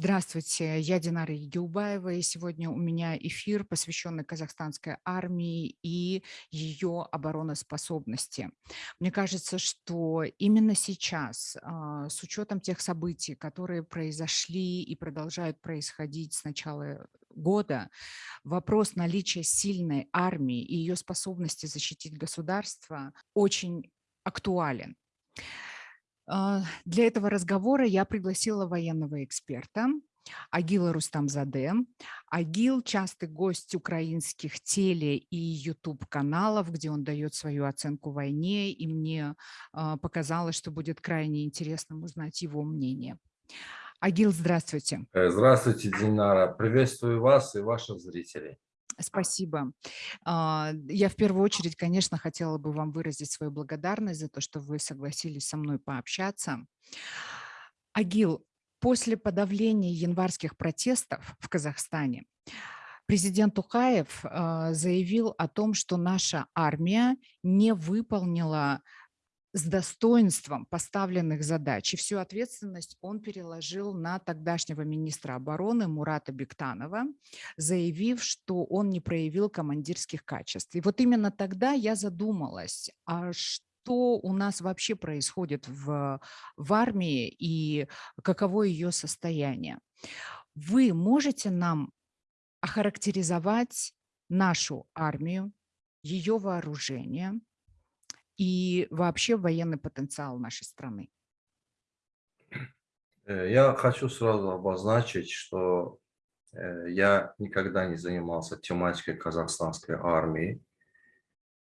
Здравствуйте, я Динара Егилбаева, и сегодня у меня эфир, посвященный казахстанской армии и ее обороноспособности. Мне кажется, что именно сейчас, а, с учетом тех событий, которые произошли и продолжают происходить с начала года, вопрос наличия сильной армии и ее способности защитить государство очень актуален. А, для этого разговора я пригласила военного эксперта Агила Рустамзаде. Агил – частый гость украинских теле- и YouTube-каналов, где он дает свою оценку войне, и мне а, показалось, что будет крайне интересно узнать его мнение. Агил, здравствуйте. Э, здравствуйте, Динара. Приветствую вас и ваших зрителей. Спасибо. А, я в первую очередь, конечно, хотела бы вам выразить свою благодарность за то, что вы согласились со мной пообщаться. Агил, после подавления январских протестов в Казахстане президент Тухаев а, заявил о том, что наша армия не выполнила с достоинством поставленных задач. И всю ответственность он переложил на тогдашнего министра обороны Мурата Бектанова, заявив, что он не проявил командирских качеств. И вот именно тогда я задумалась, а что у нас вообще происходит в, в армии и каково ее состояние. Вы можете нам охарактеризовать нашу армию, ее вооружение, и вообще военный потенциал нашей страны? Э, я хочу сразу обозначить, что э, я никогда не занимался тематикой казахстанской армии.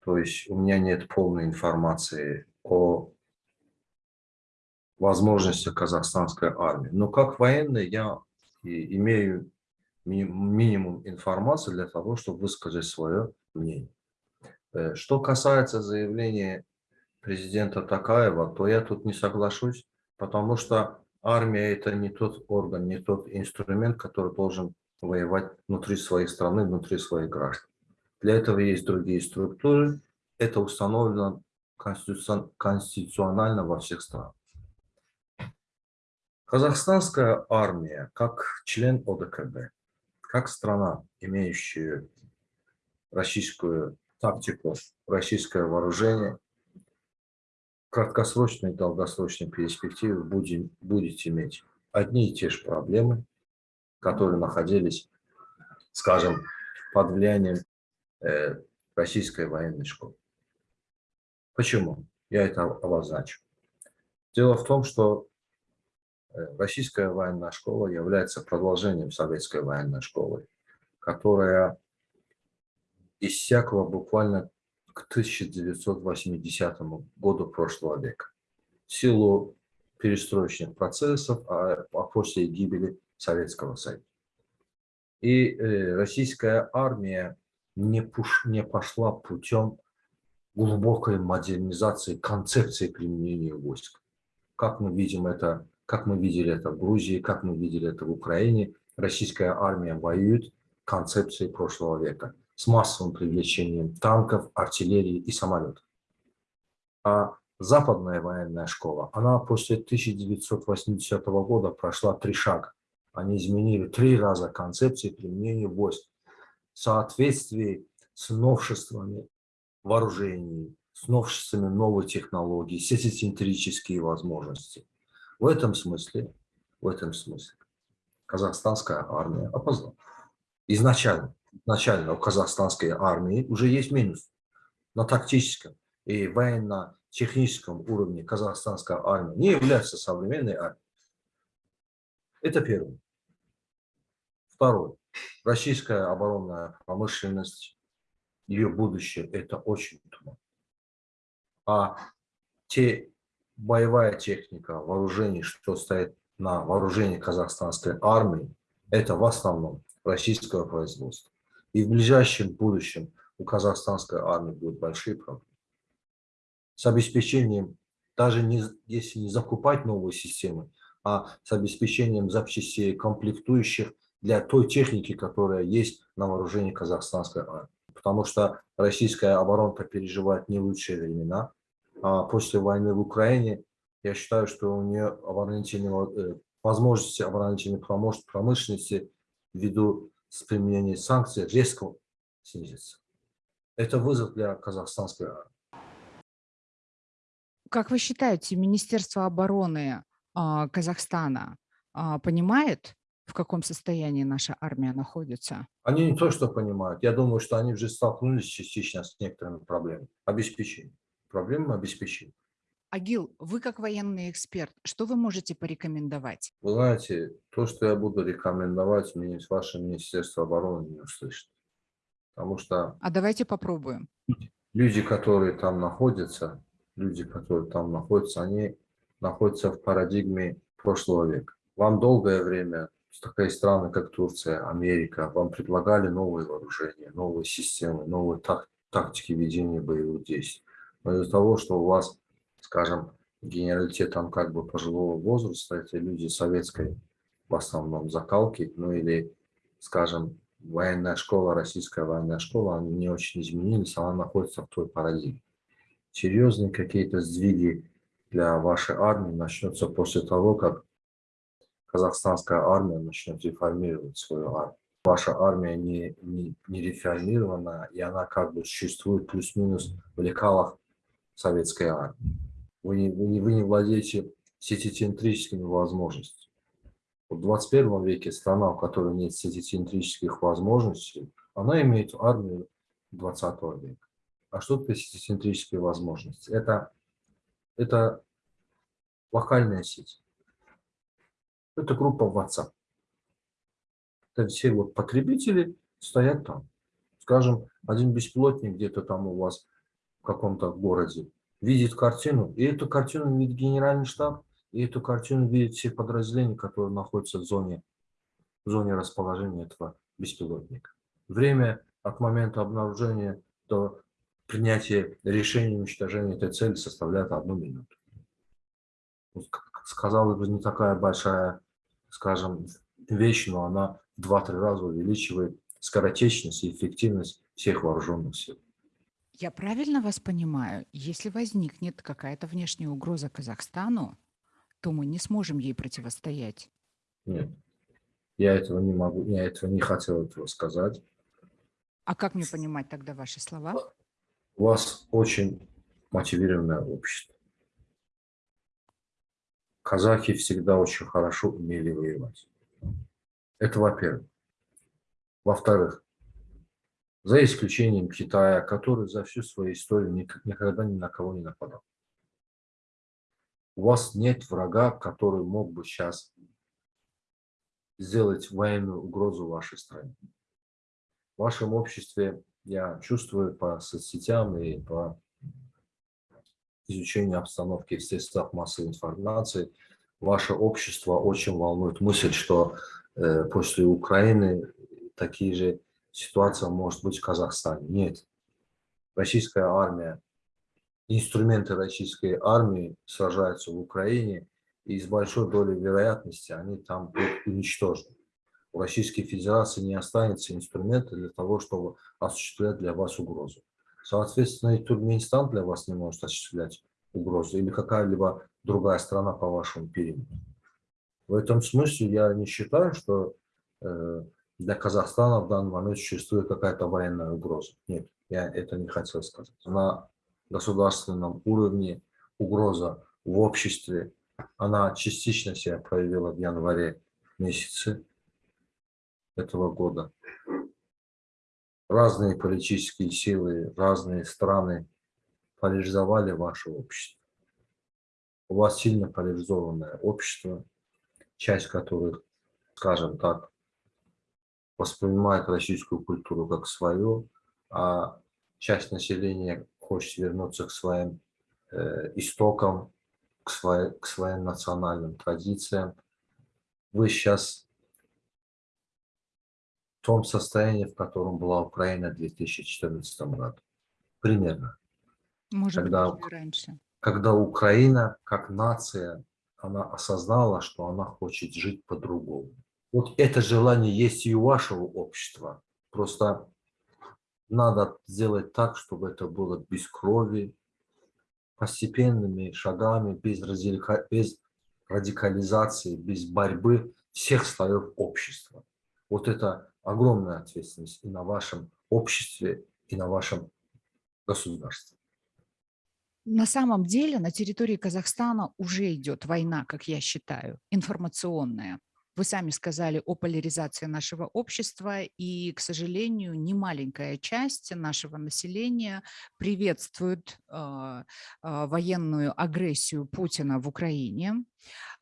То есть у меня нет полной информации о возможности казахстанской армии. Но как военный я имею минимум информации для того, чтобы высказать свое мнение. Э, что касается заявления президента Такаева, то я тут не соглашусь, потому что армия – это не тот орган, не тот инструмент, который должен воевать внутри своей страны, внутри своих граждан. Для этого есть другие структуры, это установлено конституционально во всех странах. Казахстанская армия, как член ОДКБ, как страна, имеющая российскую тактику, российское вооружение, краткосрочной и долгосрочной перспективе будем, будете иметь одни и те же проблемы, которые находились, скажем, под влиянием э, российской военной школы. Почему? Я это обозначу. Дело в том, что э, российская военная школа является продолжением советской военной школы, которая иссякла буквально к 1980 году прошлого века. В силу перестроечных процессов, а, а после гибели Советского Союза. И э, российская армия не, пуш, не пошла путем глубокой модернизации концепции применения войск. Как мы видим это, как мы видели это в Грузии, как мы видели это в Украине, российская армия воюет концепцией прошлого века с массовым привлечением танков, артиллерии и самолетов. А западная военная школа, она после 1980 года прошла три шага. Они изменили три раза концепции применения войск в соответствии с новшествами вооружений, с новшествами новой технологий, сетицентрические возможности. В этом смысле, в этом смысле казахстанская армия опоздала. Изначально изначально у казахстанской армии уже есть минус на тактическом и военно-техническом уровне казахстанская армия не является современной армией. Это первое. Второе. Российская оборонная промышленность, ее будущее – это очень туман. А те боевая техника, вооружение, что стоит на вооружении казахстанской армии, это в основном российского производства. И в ближайшем будущем у казахстанской армии будут большие проблемы. С обеспечением, даже не, если не закупать новые системы, а с обеспечением запчастей, комплектующих для той техники, которая есть на вооружении казахстанской армии. Потому что российская оборонка переживает не лучшие времена. А после войны в Украине я считаю, что у нее оборонительного, э, возможности оборонительной промыш- промышленности ввиду с применением санкций резко снизится. Это вызов для казахстанской армии. Как вы считаете, Министерство обороны а, Казахстана а, понимает, в каком состоянии наша армия находится? Они не то, что понимают. Я думаю, что они уже столкнулись частично с некоторыми проблемами. Обеспечение. Проблемы обеспечения. Агил, вы как военный эксперт, что вы можете порекомендовать? Вы знаете, то, что я буду рекомендовать, мне ваше Министерство обороны не услышит. Потому что А давайте попробуем. люди, которые там находятся, люди, которые там находятся, они находятся в парадигме прошлого века. Вам долгое время такие страны, как Турция, Америка, вам предлагали новые вооружения, новые системы, новые так, тактики ведения боевых действий. Но из-за того, что у вас, скажем, генералитет там как бы пожилого возраста, это люди советской в основном закалки, ну или, скажем, военная школа, российская военная школа, они не очень изменились, она находится в той парадигме. Серьезные какие-то сдвиги для вашей армии начнется после того, как казахстанская армия начнет реформировать свою армию. Ваша армия не, не, не реформирована, и она как бы существует плюс-минус в лекалах советской армии. Вы не, вы не, вы не владеете сетицентрическими возможностями. В 21 веке страна, у которой нет сетицентрических возможностей, она имеет армию 20 века. А что такое сетицентрические возможности? Это, это локальная сеть. Это группа WhatsApp. Это все вот потребители стоят там. Скажем, один беспилотник где-то там у вас в каком-то городе видит картину, и эту картину видит генеральный штаб, и эту картину видят все подразделения, которые находятся в зоне, в зоне расположения этого беспилотника. Время от момента обнаружения до принятия решения уничтожения этой цели составляет одну минуту. Сказал бы, не такая большая, скажем, вещь, но она в 2-3 раза увеличивает скоротечность и эффективность всех вооруженных сил. Я правильно вас понимаю? Если возникнет какая-то внешняя угроза Казахстану, то мы не сможем ей противостоять. Нет, я этого не могу, я этого не хотел этого сказать. А как мне понимать тогда ваши слова? У вас очень мотивированное общество. Казахи всегда очень хорошо умели воевать. Это во-первых. Во-вторых, за исключением Китая, который за всю свою историю никогда ни на кого не нападал у вас нет врага, который мог бы сейчас сделать военную угрозу вашей стране. В вашем обществе я чувствую по соцсетям и по изучению обстановки в средствах массовой информации, ваше общество очень волнует мысль, что э, после Украины такие же ситуации может быть в Казахстане. Нет. Российская армия инструменты российской армии сражаются в Украине, и с большой долей вероятности они там уничтожены. У Российской Федерации не останется инструмента для того, чтобы осуществлять для вас угрозу. Соответственно, и Туркменистан для вас не может осуществлять угрозу, или какая-либо другая страна по вашему периметру. В этом смысле я не считаю, что э, для Казахстана в данный момент существует какая-то военная угроза. Нет, я это не хотел сказать. На государственном уровне, угроза в обществе, она частично себя проявила в январе месяце этого года. Разные политические силы, разные страны поляризовали ваше общество. У вас сильно поляризованное общество, часть которых, скажем так, воспринимает российскую культуру как свою, а часть населения хочет вернуться к своим э, истокам, к, своей, к своим национальным традициям. Вы сейчас в том состоянии, в котором была Украина в 2014 году. Примерно. Может когда, быть, раньше. Когда Украина, как нация, она осознала, что она хочет жить по-другому. Вот это желание есть и у вашего общества. Просто надо сделать так, чтобы это было без крови, постепенными шагами, без, радикализации, без борьбы всех слоев общества. Вот это огромная ответственность и на вашем обществе, и на вашем государстве. На самом деле на территории Казахстана уже идет война, как я считаю, информационная. Вы сами сказали о поляризации нашего общества, и, к сожалению, немаленькая часть нашего населения приветствует э, э, военную агрессию Путина в Украине.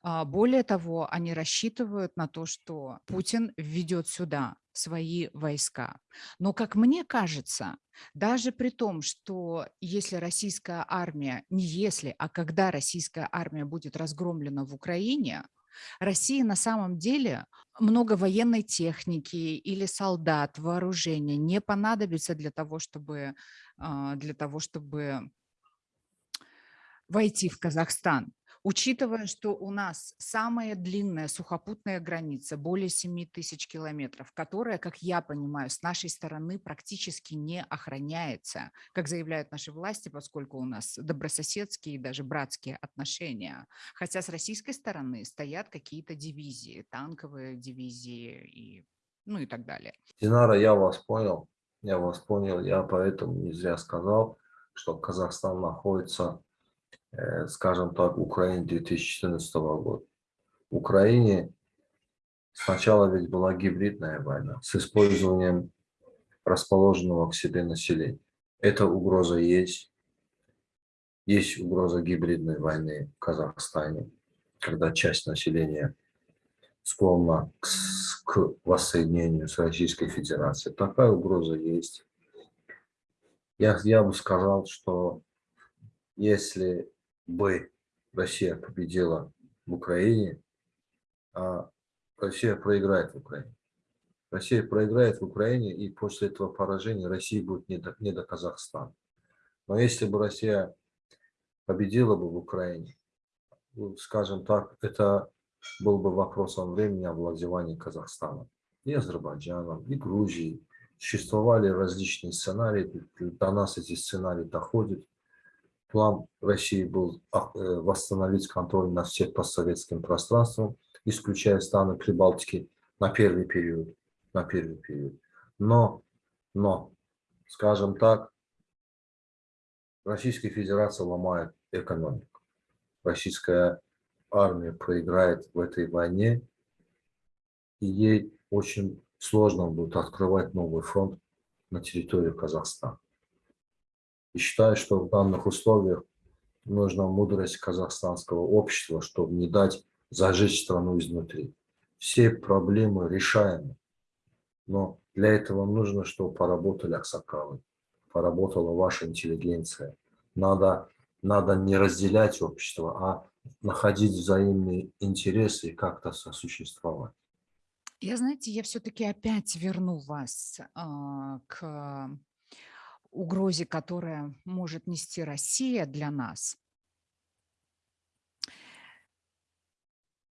А, более того, они рассчитывают на то, что Путин введет сюда свои войска. Но, как мне кажется, даже при том, что если российская армия, не если, а когда российская армия будет разгромлена в Украине, России на самом деле много военной техники или солдат, вооружения не понадобится для того, чтобы, а, для того, чтобы войти в Казахстан. Учитывая, что у нас самая длинная сухопутная граница, более 7 тысяч километров, которая, как я понимаю, с нашей стороны практически не охраняется, как заявляют наши власти, поскольку у нас добрососедские и даже братские отношения. Хотя с российской стороны стоят какие-то дивизии, танковые дивизии и, ну и так далее. Динара, я вас понял, я вас понял, я поэтому не зря сказал, что Казахстан находится скажем так, Украине 2014 года. В Украине сначала ведь была гибридная война с использованием расположенного к себе населения. Эта угроза есть. Есть угроза гибридной войны в Казахстане, когда часть населения склонна к, к воссоединению с Российской Федерацией. Такая угроза есть. Я, я бы сказал, что если бы Россия победила в Украине, а Россия проиграет в Украине. Россия проиграет в Украине, и после этого поражения Россия будет не до, не до Казахстана. Но если бы Россия победила бы в Украине, скажем так, это был бы вопросом времени овладевания Казахстана и Азербайджаном, и Грузией. Существовали различные сценарии, до нас эти сценарии доходят план России был а, э, восстановить контроль над всем постсоветским пространством, исключая страны Прибалтики на первый период. На первый период. Но, но, скажем так, Российская Федерация ломает экономику. Российская армия проиграет в этой войне, и ей очень сложно будет открывать новый фронт на территории Казахстана. И считаю, что в данных условиях нужна мудрость казахстанского общества, чтобы не дать зажечь страну изнутри. Все проблемы решаемы, но для этого нужно, чтобы поработали Аксакалы, поработала ваша интеллигенция. Надо, надо не разделять общество, а находить взаимные интересы и как-то сосуществовать. Я, знаете, я все-таки опять верну вас э, к угрозе, которая может нести Россия для нас,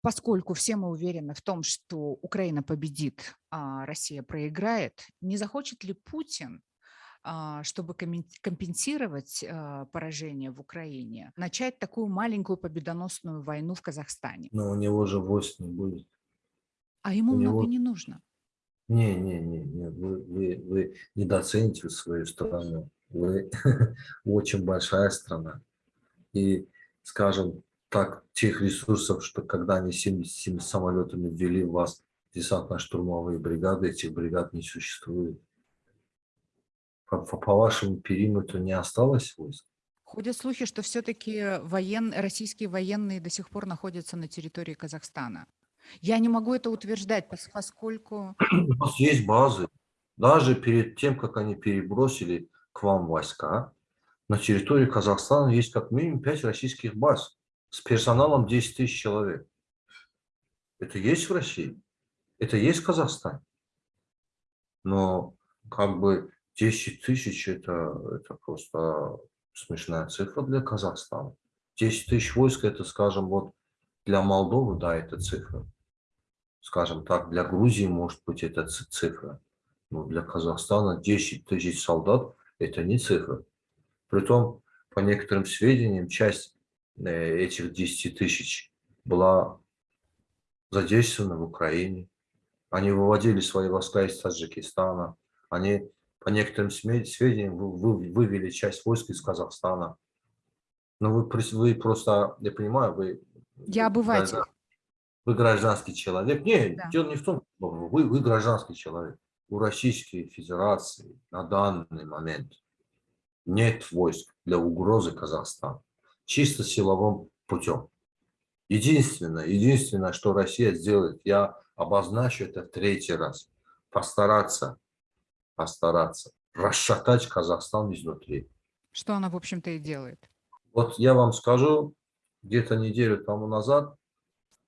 поскольку все мы уверены в том, что Украина победит, а Россия проиграет, не захочет ли Путин, а, чтобы компенсировать а, поражение в Украине, начать такую маленькую победоносную войну в Казахстане? Но у него же войск не будет. А ему у много него... не нужно. Не, не, не, не. Вы, вы, вы недооцените свою страну. Вы очень большая страна. И, скажем так, тех ресурсов, что когда они 77 самолетами ввели в вас десантно-штурмовые бригады, этих бригад не существует. По, по, по вашему периметру не осталось войск? Ходят слухи, что все-таки воен... российские военные до сих пор находятся на территории Казахстана. Я не могу это утверждать, поскольку... У нас есть базы. Даже перед тем, как они перебросили к вам войска, на территории Казахстана есть как минимум 5 российских баз с персоналом 10 тысяч человек. Это есть в России, это есть в Казахстане. Но как бы 10 тысяч это, это просто смешная цифра для Казахстана. 10 тысяч войск это, скажем, вот для Молдовы, да, это цифра скажем так, для Грузии может быть это цифра, но для Казахстана 10 тысяч солдат – это не цифра. Притом, по некоторым сведениям, часть э, этих 10 тысяч была задействована в Украине. Они выводили свои войска из Таджикистана. Они, по некоторым сведениям, вывели часть войск из Казахстана. Но вы, вы просто, я понимаю, вы... Я обыватель. Вы гражданский человек. Нет, да. дело не в том, вы, вы гражданский человек. У Российской Федерации на данный момент нет войск для угрозы Казахстана. Чисто силовым путем. Единственное, единственное, что Россия сделает, я обозначу это в третий раз, постараться, постараться расшатать Казахстан изнутри. Что она, в общем-то, и делает. Вот я вам скажу, где-то неделю тому назад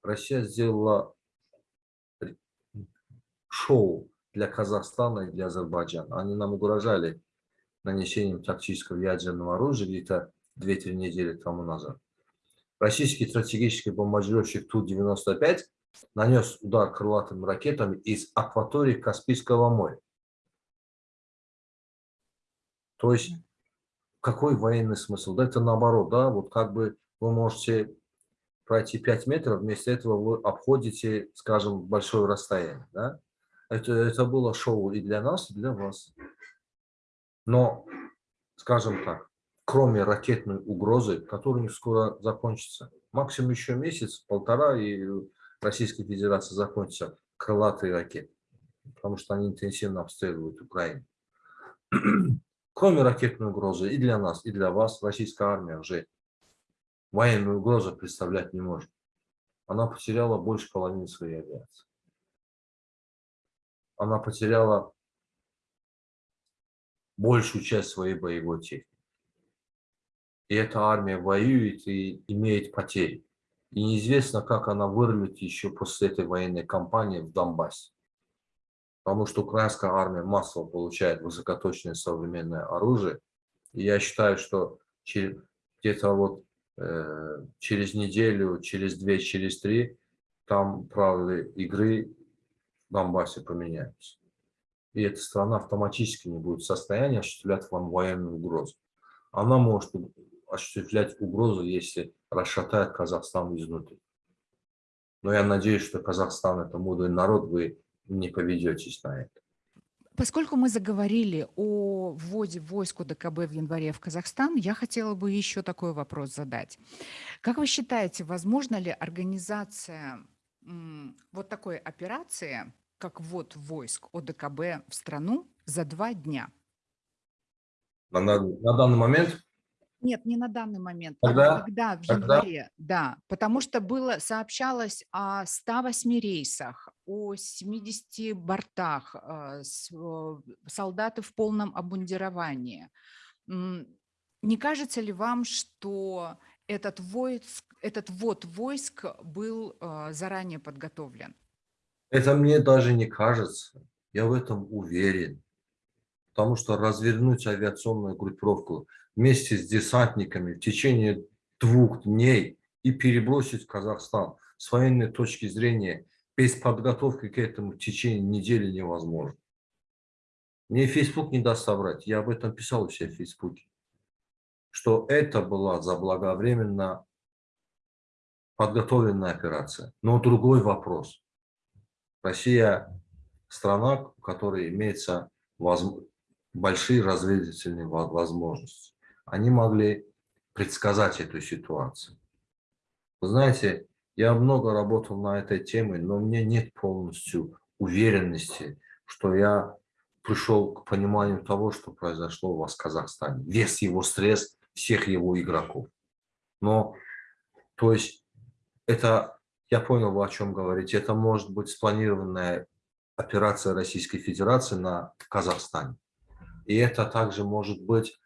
Россия сделала шоу для Казахстана и для Азербайджана. Они нам угрожали нанесением тактического ядерного оружия где-то 2-3 недели тому назад. Российский стратегический бомбардировщик Ту-95 нанес удар крылатыми ракетами из акватории Каспийского моря. То есть, какой военный смысл? Да это наоборот, да, вот как бы вы можете пройти 5 метров, вместо этого вы обходите, скажем, большое расстояние, да? Это, это было шоу и для нас, и для вас. Но, скажем так, кроме ракетной угрозы, которая не скоро закончится, максимум еще месяц, полтора, и Российской Федерации закончатся крылатые ракеты, потому что они интенсивно обстреливают Украину. Кроме ракетной угрозы и для нас, и для вас, российская армия уже военную угрозу представлять не может. Она потеряла больше половины своей авиации. Она потеряла большую часть своей боевой техники. И эта армия воюет и имеет потери. И неизвестно, как она вырвет еще после этой военной кампании в Донбассе. Потому что украинская армия массово получает высокоточное современное оружие. И я считаю, что где-то вот через неделю, через две, через три, там правила игры в Донбассе поменяются. И эта страна автоматически не будет в состоянии осуществлять вам военную угрозу. Она может осуществлять угрозу, если расшатает Казахстан изнутри. Но я надеюсь, что Казахстан – это мудрый народ, вы не поведетесь на это. Поскольку мы заговорили о вводе войск УДКБ в январе в Казахстан, я хотела бы еще такой вопрос задать. Как вы считаете, возможно ли организация вот такой операции, как ввод войск ОДКБ в страну за два дня? На, на данный момент нет, не на данный момент. Тогда, а когда, в тогда... январе, да. Потому что было, сообщалось о 108 рейсах, о 70 бортах, э, солдаты в полном обмундировании. Не кажется ли вам, что этот, войск, этот ввод войск был э, заранее подготовлен? Это мне даже не кажется. Я в этом уверен. Потому что развернуть авиационную группировку вместе с десантниками в течение двух дней и перебросить в Казахстан с военной точки зрения без подготовки к этому в течение недели невозможно. Мне Facebook не даст соврать, я об этом писал у себя в Фейсбуке, что это была заблаговременно подготовленная операция. Но другой вопрос. Россия страна, у которой имеется большие разведывательные возможности они могли предсказать эту ситуацию. Вы знаете, я много работал на этой теме, но мне нет полностью уверенности, что я пришел к пониманию того, что произошло у вас в Казахстане. Вес его стресс всех его игроков. Но, то есть, это, я понял, вы о чем говорите, это может быть спланированная операция Российской Федерации на Казахстане. И это также может быть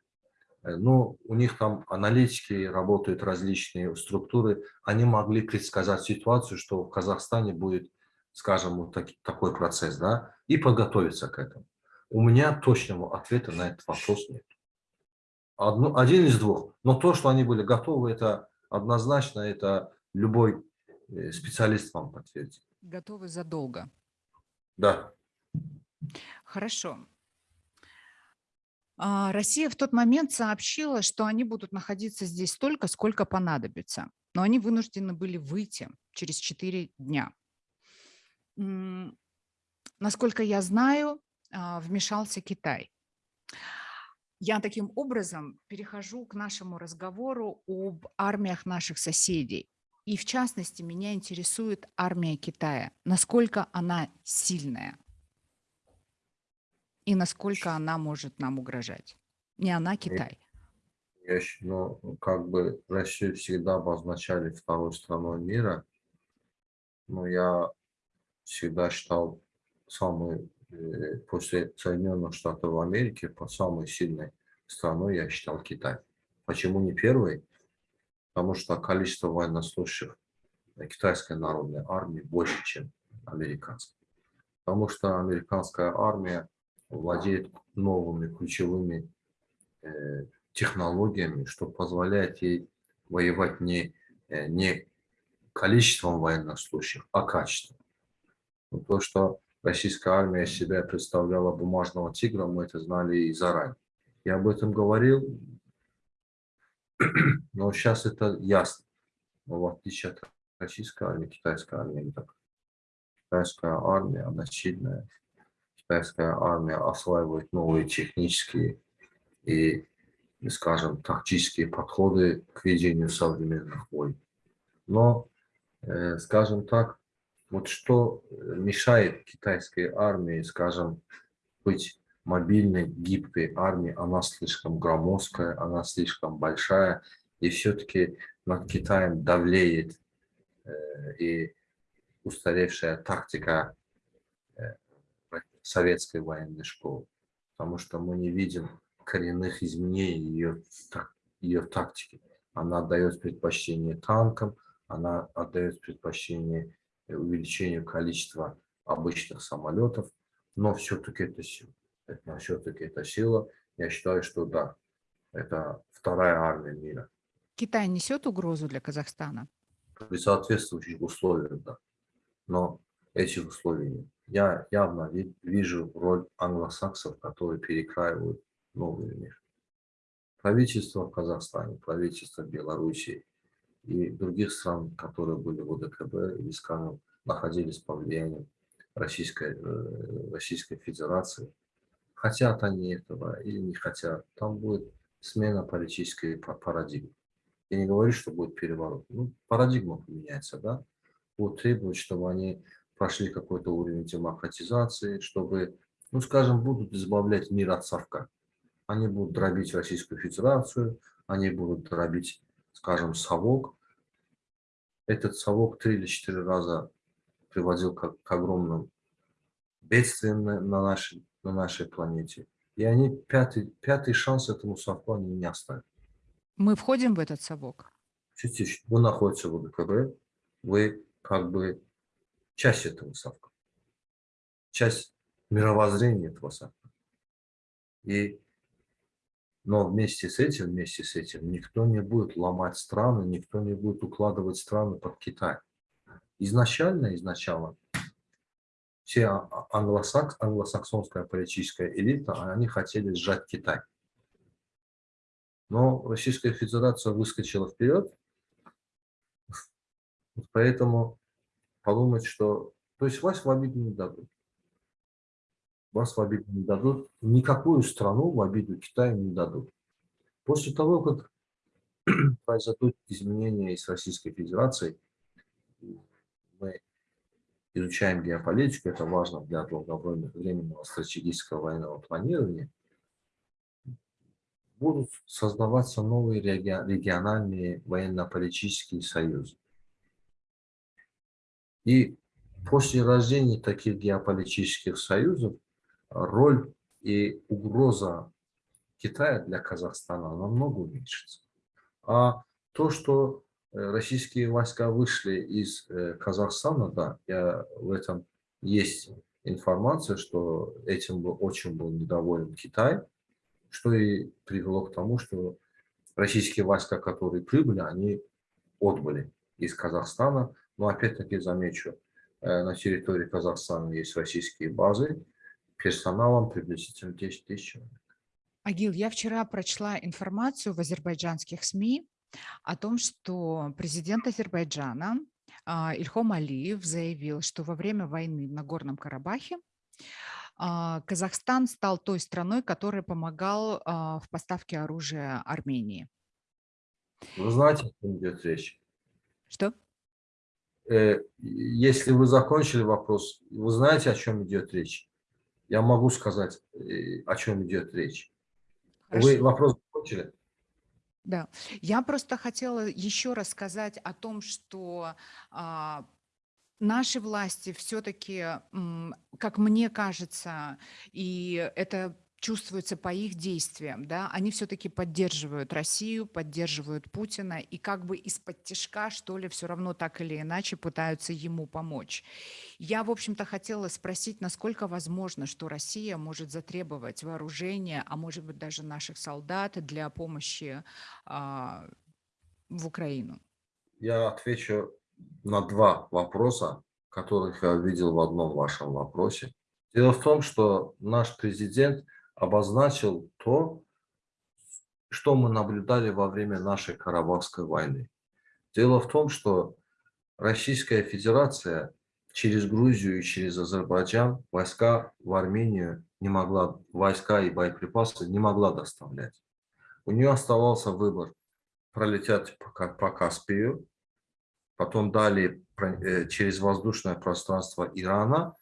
Э, ну, у них там аналитики работают, различные структуры, они могли предсказать ситуацию, что в Казахстане будет, скажем, вот так, такой процесс, да, и подготовиться к этому. У меня точного ответа на этот вопрос нет. Одно, один из двух. Но то, что они были готовы, это однозначно, это любой э, специалист вам подтвердит. Готовы задолго. Да. Хорошо. А, Россия в тот момент сообщила, что они будут находиться здесь столько, сколько понадобится. Но они вынуждены были выйти через 4 дня. Насколько я знаю, а, вмешался Китай. Я таким образом перехожу к нашему разговору об армиях наших соседей. И в частности, меня интересует армия Китая. Насколько она сильная и насколько она может нам угрожать. Не она, Китай. Я щ- ну, как бы Россию всегда обозначали второй страной мира, но я всегда считал самой, э, после Соединенных Штатов Америки, по самой сильной страной я считал Китай. Почему не первый? Потому что количество военнослужащих китайской народной армии больше, чем американской. Потому что американская армия владеет новыми ключевыми э, технологиями, что позволяет ей воевать не, э, не количеством военнослужащих, а качеством. Ну, то, что российская армия себя представляла бумажного тигра, мы это знали и заранее. Я об этом говорил, но сейчас это ясно. Но в отличие от российской армии, китайская армия не так. Китайская армия, она сильная. Китайская армия осваивает новые технические и, скажем, тактические подходы к ведению современных войн. Но, э, скажем так, вот что мешает китайской армии, скажем, быть мобильной, гибкой армией, она слишком громоздкая, она слишком большая, и все-таки над Китаем давлеет э, и устаревшая тактика советской военной школы, потому что мы не видим коренных изменений ее, ее тактики. Она отдает предпочтение танкам, она отдает предпочтение увеличению количества обычных самолетов, но все-таки это сила. Это все-таки это сила. Я считаю, что да, это вторая армия мира. Китай несет угрозу для Казахстана? При соответствующих условиях, да. Но этих условий. Я явно вижу роль англосаксов, которые перекраивают новый мир. Правительство в Казахстане, правительство Белоруссии и других стран, которые были в ОДКБ или, скажем, находились под влиянием Российской, э, Российской Федерации, хотят они этого или не хотят, там будет смена политической парадигмы. Я не говорю, что будет переворот. Ну, парадигма поменяется, да? Будут требовать, чтобы они прошли какой-то уровень демократизации, чтобы, ну, скажем, будут избавлять мир от совка. Они будут дробить Российскую Федерацию, они будут дробить, скажем, совок. Этот совок три или четыре раза приводил к, к огромным бедствиям на, на, нашей, на нашей планете. И они пятый, пятый шанс этому совку они не оставят. Мы входим в этот совок? Чуть-чуть. Вы находитесь в УДКБ, вы как бы часть этого совка, часть мировоззрения этого совка. И, но вместе с этим, вместе с этим, никто не будет ломать страны, никто не будет укладывать страны под Китай изначально, изначально, все англосакс, англосаксонская политическая элита, они хотели сжать Китай. Но Российская Федерация выскочила вперед, поэтому подумать, что... То есть вас в обиду не дадут. Вас в обиду не дадут. Никакую страну в обиду Китая не дадут. После того, как произойдут изменения с Российской Федерацией, мы изучаем геополитику, это важно для долговременного стратегического военного планирования, будут создаваться новые региональные военно-политические союзы. И после рождения таких геополитических союзов роль и угроза Китая для Казахстана намного уменьшится. А то, что Э, российские войска вышли из э, Казахстана, да, я, в этом есть информация, что этим был, очень был недоволен Китай, что и привело к тому, что российские войска, которые прибыли, они отбыли из Казахстана. Но опять-таки замечу, э, на территории Казахстана есть российские базы, персоналом приблизительно 10 тысяч человек. Агил, я вчера прочла информацию в азербайджанских СМИ о том, что президент Азербайджана а, Ильхом Алиев заявил, что во время войны в Нагорном Карабахе а, Казахстан стал той страной, которая помогал а, в поставке оружия Армении. Вы знаете, о чем идет речь? Что? Э, если вы закончили вопрос, вы знаете, о чем идет речь? Я могу сказать, э, о чем идет речь. Хорошо. Вы вопрос закончили? Да, я просто хотела еще раз сказать о том, что а, наши власти все-таки, как мне кажется, и это чувствуется по их действиям, да, они все-таки поддерживают Россию, поддерживают Путина и как бы из-под тяжка, что ли, все равно так или иначе пытаются ему помочь. Я, в общем-то, хотела спросить, насколько возможно, что Россия может затребовать вооружение, а может быть даже наших солдат для помощи а, в Украину? Я отвечу на два вопроса, которых я видел в одном вашем вопросе. Дело в том, что наш президент – обозначил то, что мы наблюдали во время нашей Карабахской войны. Дело в том, что Российская Федерация через Грузию и через Азербайджан войска в Армению не могла, войска и боеприпасы не могла доставлять. У нее оставался выбор пролететь по, по Каспию, потом далее э, через воздушное пространство Ирана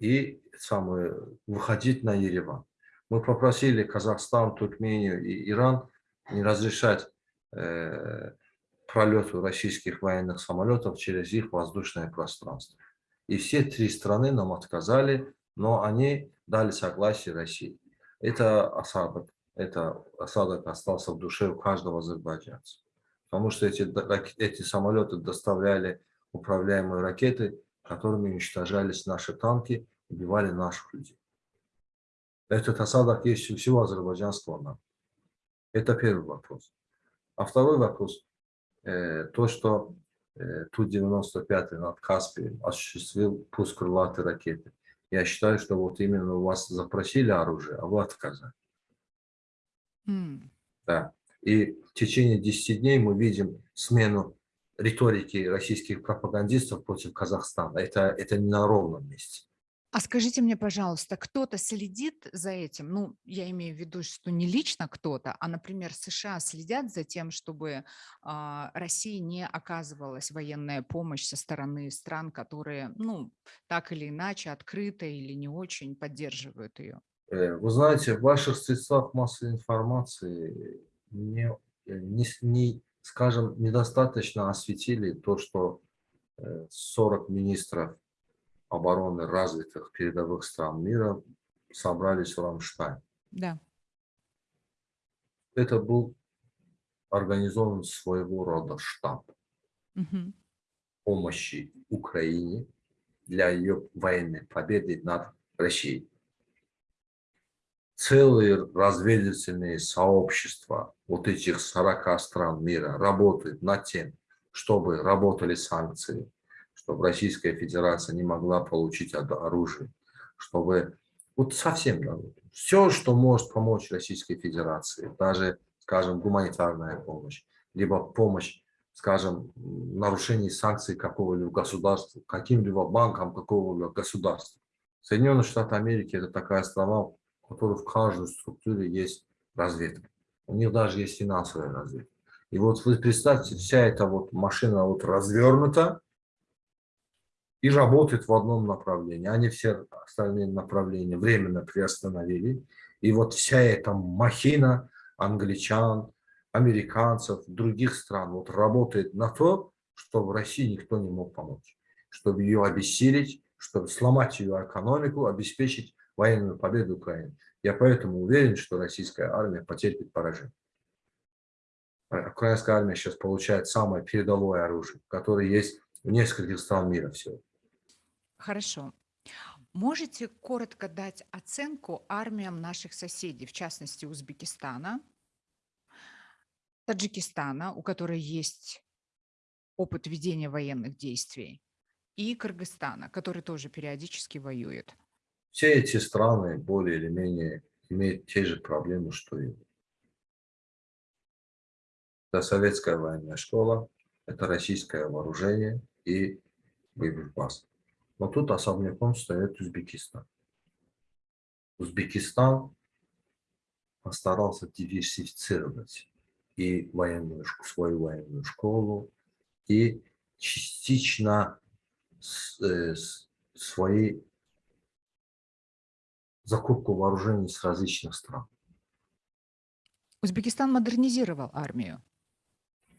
и самое, выходить на Ереван. Мы попросили Казахстан, Туркмению и Иран не разрешать э, пролету российских военных самолетов через их воздушное пространство. И все три страны нам отказали, но они дали согласие России. Это осадок. Это осадок остался в душе у каждого азербайджанца. Потому что эти, эти самолеты доставляли управляемые ракеты, которыми уничтожались наши танки, убивали наших людей. Этот осадок есть у всего азербайджанского народа. Это первый вопрос. А второй вопрос, э, то, что э, Ту-95 над Каспием осуществил пуск крылатой ракеты. Я считаю, что вот именно у вас запросили оружие, а вы отказали. Mm. Да. И в течение 10 дней мы видим смену риторики российских пропагандистов против Казахстана. Это, это не на ровном месте. А скажите мне, пожалуйста, кто-то следит за этим? Ну, я имею в виду, что не лично кто-то, а, например, США следят за тем, чтобы а, России не оказывалась военная помощь со стороны стран, которые, ну, так или иначе, открыто или не очень поддерживают ее. Э, вы знаете, в ваших средствах массовой информации не, э, не, не скажем, недостаточно осветили то, что 40 э, министров обороны развитых передовых стран мира собрались в Рамштайн. Да. Это был организован своего рода штаб угу. помощи Украине для ее военной победы над Россией. Целые разведывательные сообщества вот этих 40 стран мира работают над тем, чтобы работали санкции, чтобы Российская Федерация не могла получить оружие, чтобы вот совсем все, что может помочь Российской Федерации, даже, скажем, гуманитарная помощь, либо помощь, скажем, нарушении санкций какого-либо государства, каким-либо банком какого-либо государства. Соединенные Штаты Америки – это такая страна, у которой в каждой структуре есть разведка. У них даже есть финансовая разведка. И вот вы представьте, вся эта вот машина вот развернута, и работает в одном направлении. Они все остальные направления временно приостановили. И вот вся эта махина англичан, американцев, других стран вот работает на то, чтобы в России никто не мог помочь. Чтобы ее обессилить, чтобы сломать ее экономику, обеспечить военную победу Украины. Я поэтому уверен, что российская армия потерпит поражение. Украинская армия сейчас получает самое передовое оружие, которое есть в нескольких стран мира всего. Хорошо. Можете коротко дать оценку армиям наших соседей, в частности Узбекистана, Таджикистана, у которой есть опыт ведения военных действий, и Кыргызстана, который тоже периодически воюет? Все эти страны более или менее имеет те же проблемы, что и. Это советская военная школа, это российское вооружение и боеприпасы. Но тут особняком стоит Узбекистан. Узбекистан постарался диверсифицировать и военную, свою военную школу, и частично э, свои закупку вооружений с различных стран. Узбекистан модернизировал армию.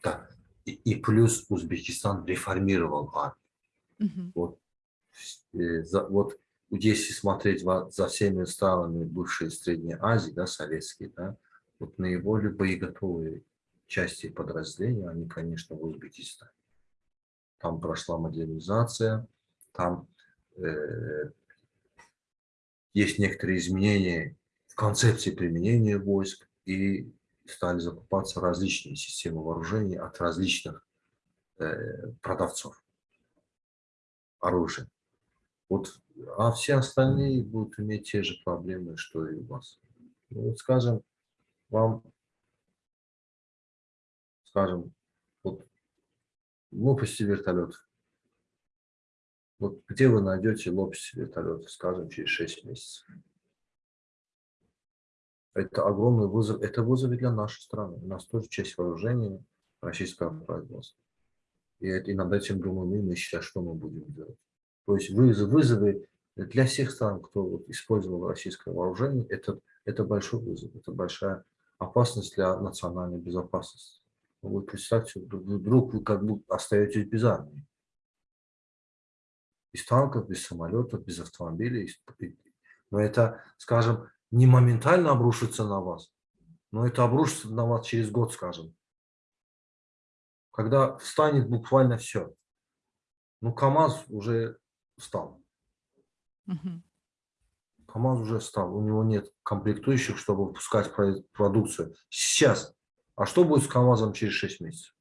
Да. И, и плюс Узбекистан реформировал армию. Угу. Вот, вот если смотреть за всеми странами бывшей Средней Азии, да, советские, да, вот наиболее боеготовые части подразделения, они, конечно, в Узбекистане. Там прошла модернизация, там э, есть некоторые изменения в концепции применения войск и стали закупаться различные системы вооружений от различных э, продавцов оружия. Вот, а все остальные будут иметь те же проблемы, что и у вас. Ну, вот, скажем, вам, скажем, вот лопасти вертолетов. Вот где вы найдете лопасти вертолетов, скажем, через 6 месяцев? Это огромный вызов. Это вызов и для нашей страны. У нас тоже часть вооружения российского производства. И над этим думаем мы сейчас, что мы будем делать. То есть вызов, вызовы для всех стран, кто вот использовал российское вооружение, это, это большой вызов, это большая опасность для национальной безопасности. Вы представьте, вдруг вы как бы остаетесь без армии. Без танков, без самолетов, без автомобилей. Но это, скажем, не моментально обрушится на вас, но это обрушится на вас через год, скажем. Когда встанет буквально все. Ну, КАМАЗ уже встал. Угу. КАМАЗ уже встал. У него нет комплектующих, чтобы выпускать продукцию. Сейчас. А что будет с КАМАЗом через 6 месяцев?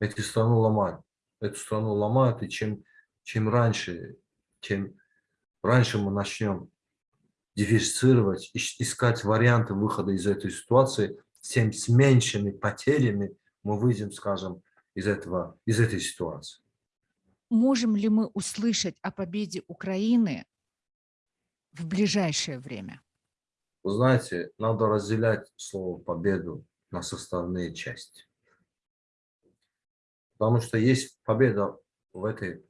Эти страну ломают. Эту страну ломают, и чем, чем раньше, чем раньше мы начнем диверсифицировать, искать варианты выхода из этой ситуации, тем с меньшими потерями мы выйдем, скажем, из, этого, из этой ситуации. Можем ли мы услышать о победе Украины в ближайшее время? Вы знаете, надо разделять слово «победу» на составные части. Потому что есть победа в этой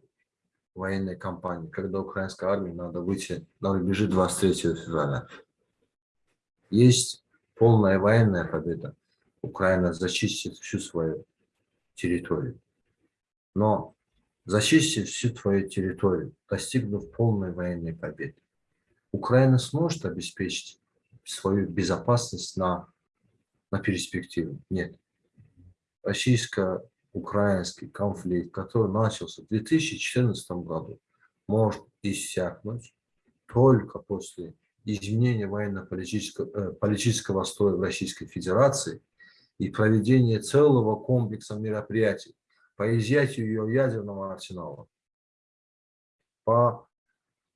военной кампании, когда украинской армии надо выйти на рубежи 23 февраля. Есть полная военная победа. Украина зачистит всю свою территорию. Но зачистив всю твою территорию, достигнув полной военной победы, Украина сможет обеспечить свою безопасность на, на перспективу? Нет. Российская украинский конфликт, который начался в 2014 году, может иссякнуть только после изменения военно-политического э, политического строя в Российской Федерации и проведения целого комплекса мероприятий по изъятию ее ядерного арсенала, по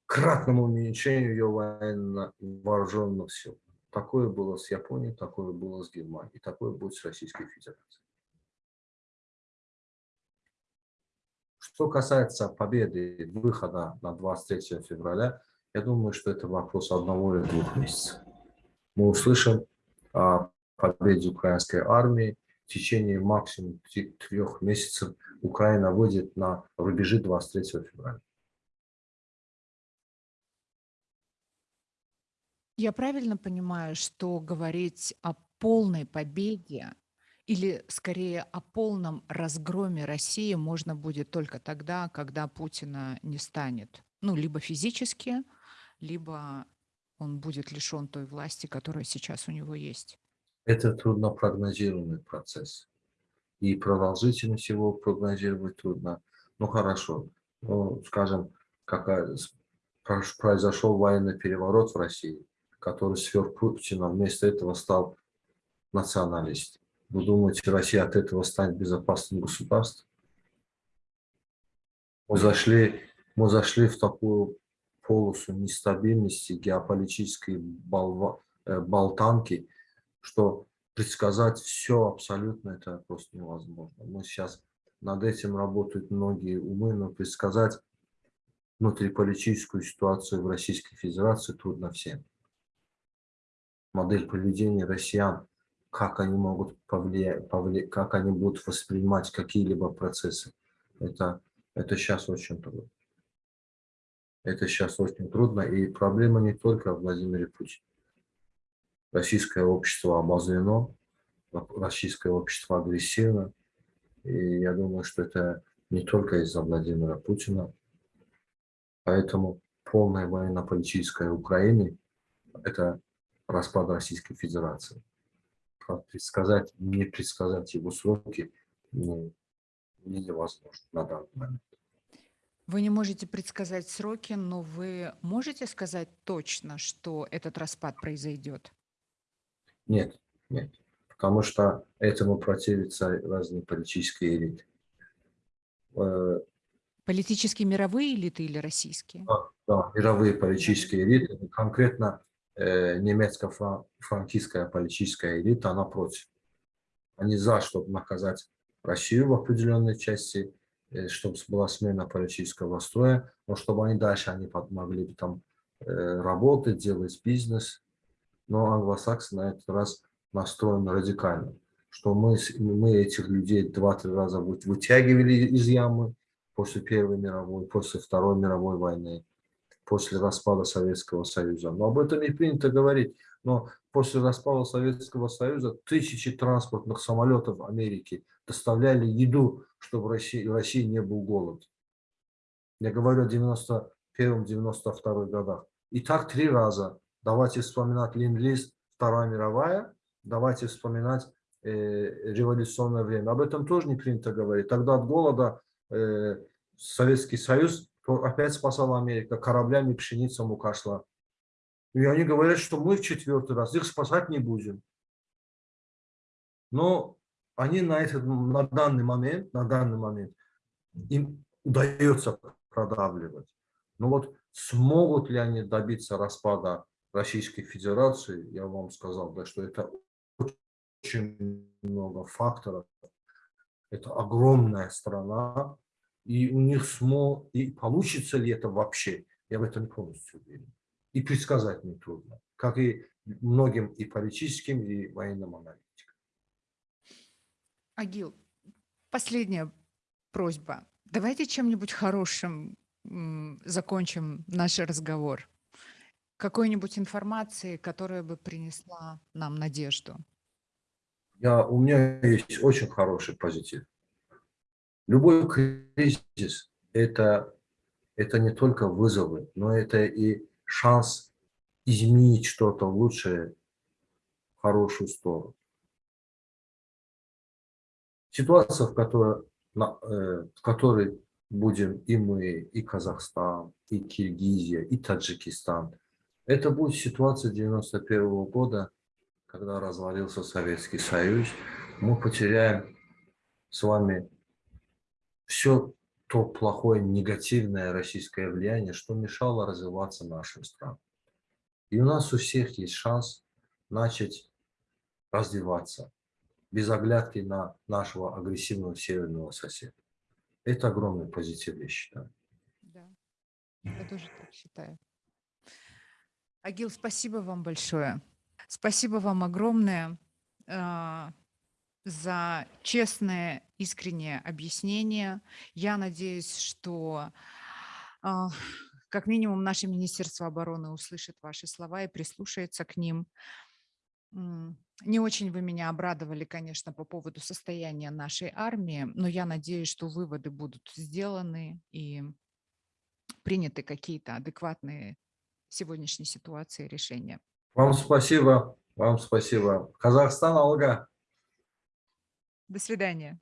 кратному уменьшению ее военно-вооруженных сил. Такое было с Японией, такое было с Германией, такое будет с Российской Федерацией. Что касается победы выхода на 23 февраля, я думаю, что это вопрос одного или двух месяцев. Мы услышим о победе украинской армии. В течение максимум трех месяцев Украина выйдет на рубежи 23 февраля. Я правильно понимаю, что говорить о полной победе или скорее о полном разгроме России можно будет только тогда, когда Путина не станет. Ну, либо физически, либо он будет лишен той власти, которая сейчас у него есть. Это трудно прогнозируемый процесс. И продолжительность его прогнозировать трудно. Ну, хорошо. Ну, скажем, какая, произошел военный переворот в России, который сверх Путина вместо этого стал националистом. Вы думаете, Россия от этого станет безопасным государством? Мы зашли, мы зашли в такую полосу нестабильности, геополитической болва, э, болтанки, что предсказать все абсолютно это просто невозможно. Мы сейчас над этим работают многие умы, но предсказать внутриполитическую ситуацию в Российской Федерации трудно всем. Модель поведения россиян, как они могут повлиять, повлиять как они будут воспринимать какие-либо процессы, это, это сейчас очень трудно. Это сейчас очень трудно, и проблема не только в Владимире Путине. Российское общество обозлено, российское общество агрессивно, и я думаю, что это не только из-за Владимира Путина. Поэтому полная военно-политическая Украины – это распад Российской Федерации. Предсказать, не предсказать его сроки ну, невозможно на данный момент. Вы не можете предсказать сроки, но вы можете сказать точно, что этот распад произойдет? Нет, нет потому что этому противятся разные политические элиты. Э, политические мировые элиты или российские? Да, да мировые политические элиты, конкретно э, немецко-франкистская политическая элита, она против. Они за, чтобы наказать Россию в определенной части, э, чтобы была смена политического строя, но чтобы они дальше они могли бы там э, работать, делать бизнес. Но англосаксы на этот раз настроен радикально, что мы, мы этих людей два-три раза вытягивали из ямы после Первой мировой, после Второй мировой войны, после распада Советского Союза. Но об этом не принято говорить. Но после распада Советского Союза тысячи транспортных самолетов Америки доставляли еду, чтобы в России, в России не был голод. Я говорю о 91-92 годах. И так три раза. Давайте вспоминать Ленд-Лиз, Вторая мировая, давайте вспоминать э, революционное время. Об этом тоже не принято говорить. Тогда от голода э, Советский Союз опять спасал Америка, кораблями пшеница мука шла. И они говорят, что мы в четвертый раз их спасать не будем. Но они на, этот, на данный момент, на данный момент им удается продавливать. Но вот смогут ли они добиться распада Российской Федерации, я вам сказал, да, что это очень много факторов. Это огромная страна, и у них смо... и получится ли это вообще, я в этом полностью уверен. И предсказать нетрудно, как и многим и политическим, и военным аналитикам. Агил, последняя просьба. Давайте чем-нибудь хорошим закончим наш разговор. Какой-нибудь информации, которая бы принесла нам надежду. Я, у меня есть очень хороший позитив. Любой кризис это, – это не только вызовы, но это и шанс изменить что-то лучшее, в хорошую сторону. Ситуация, в которой, э, в которой будем и мы, и Казахстан, и Киргизия, и Таджикистан, это будет ситуация 91 -го года, когда развалился Советский Союз, мы потеряем с вами все то плохое, негативное российское влияние, что мешало развиваться нашим странам. И у нас у всех есть шанс начать развиваться без оглядки на нашего агрессивного северного соседа. Это огромный позитив, я считаю. Да, я тоже так считаю. Агил, спасибо вам большое. Спасибо вам огромное э, за честное, искреннее объяснение. Я надеюсь, что э, как минимум наше Министерство обороны услышит ваши слова и прислушается к ним. Не очень вы меня обрадовали, конечно, по поводу состояния нашей армии, но я надеюсь, что выводы будут сделаны и приняты какие-то адекватные сегодняшней ситуации решения. Вам спасибо. Вам спасибо. Казахстан, Алга. До свидания.